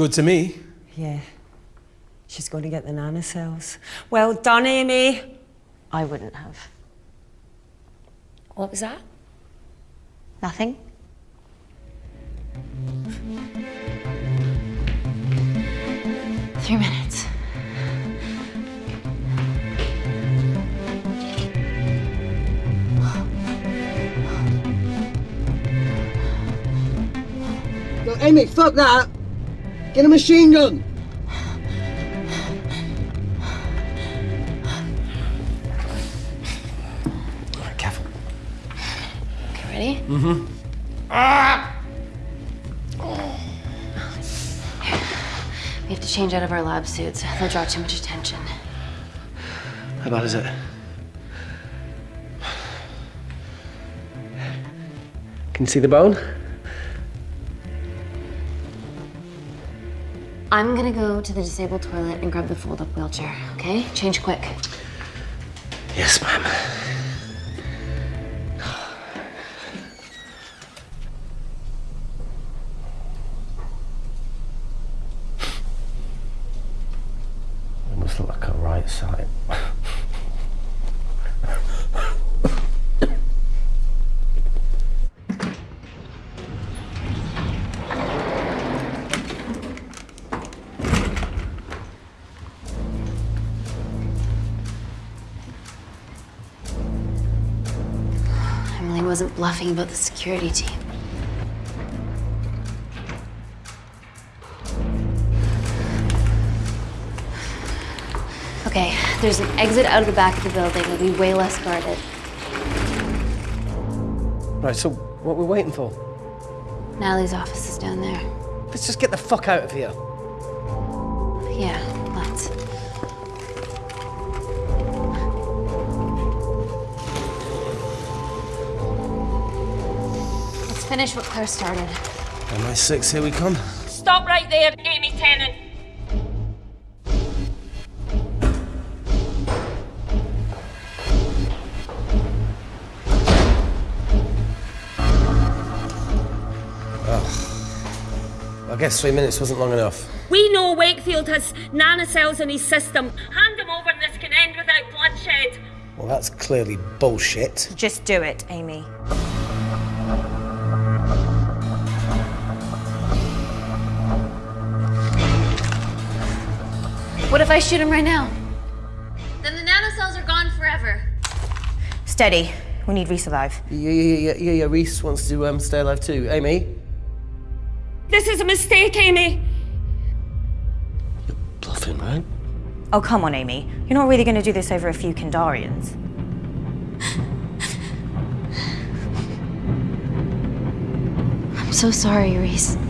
Good to me. Yeah. She's going to get the nanocells. Well done, Amy. I wouldn't have. What was that? Nothing? Three minutes. Yo, Amy, fuck that! Get a machine gun! Alright, careful. Okay, ready? Mm-hmm. Ah! We have to change out of our lab suits. They'll draw too much attention. How bad is it? Can you see the bone? I'm gonna go to the disabled toilet and grab the fold-up wheelchair, okay? Change quick. Yes, ma'am. It must look like a right side. Bluffing about the security team. Okay, there's an exit out of the back of the building. It'll be way less guarded. Right, so what we're waiting for? Natalie's office is down there. Let's just get the fuck out of here. Finish what Claire started. MI6, here we come. Stop right there, Amy Tennant. Ugh. I guess three minutes wasn't long enough. We know Wakefield has nanocells in his system. Hand them over and this can end without bloodshed. Well, that's clearly bullshit. Just do it, Amy. What if I shoot him right now? Then the nanocells are gone forever. Steady. We need resurvive. Yeah, yeah, yeah, yeah, yeah. Reese wants to um, stay alive too. Amy? This is a mistake, Amy. You're bluffing, right? Oh, come on, Amy. You're not really going to do this over a few Kindarians. I'm so sorry, Reese. No!